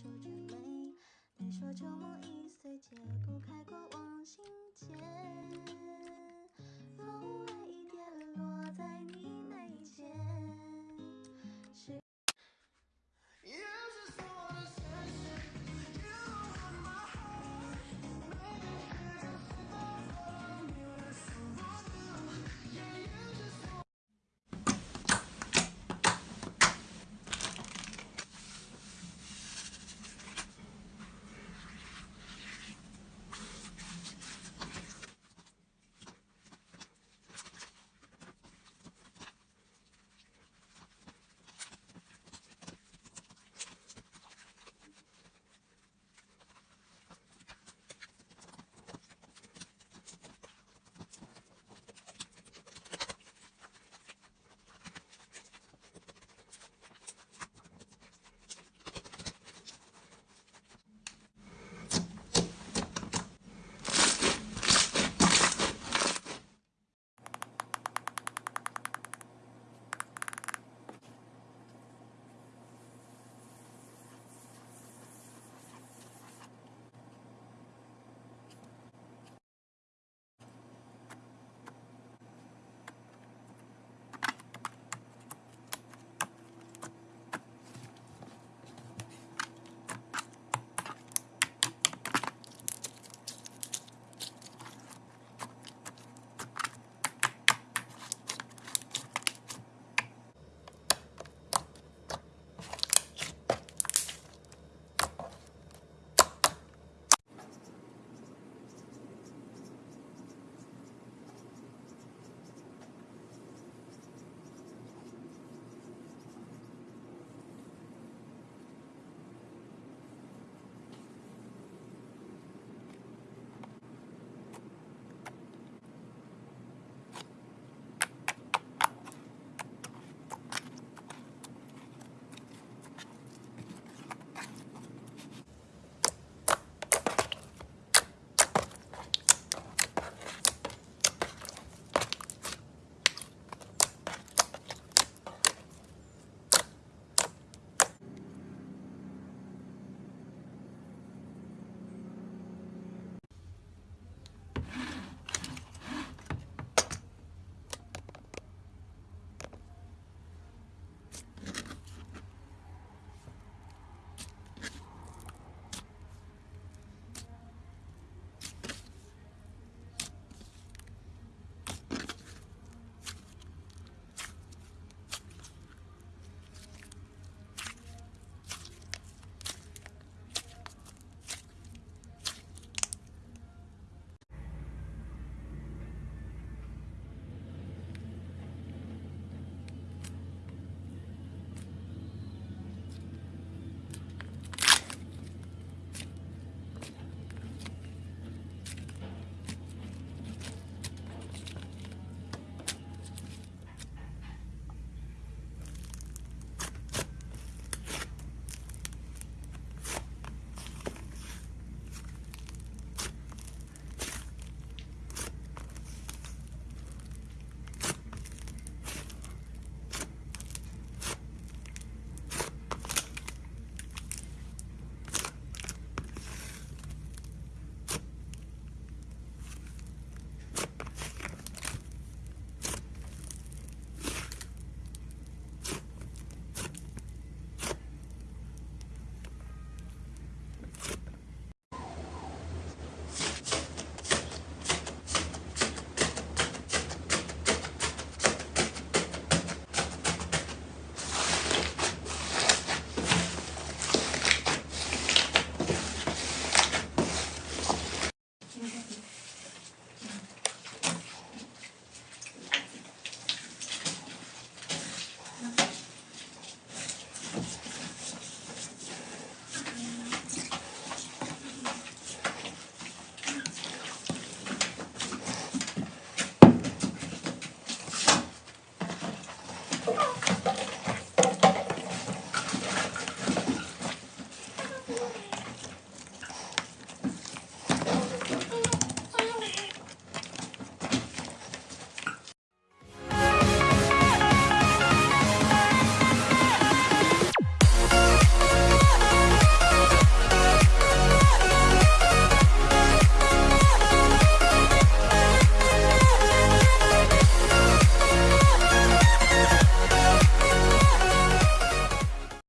皱着眉你说旧梦已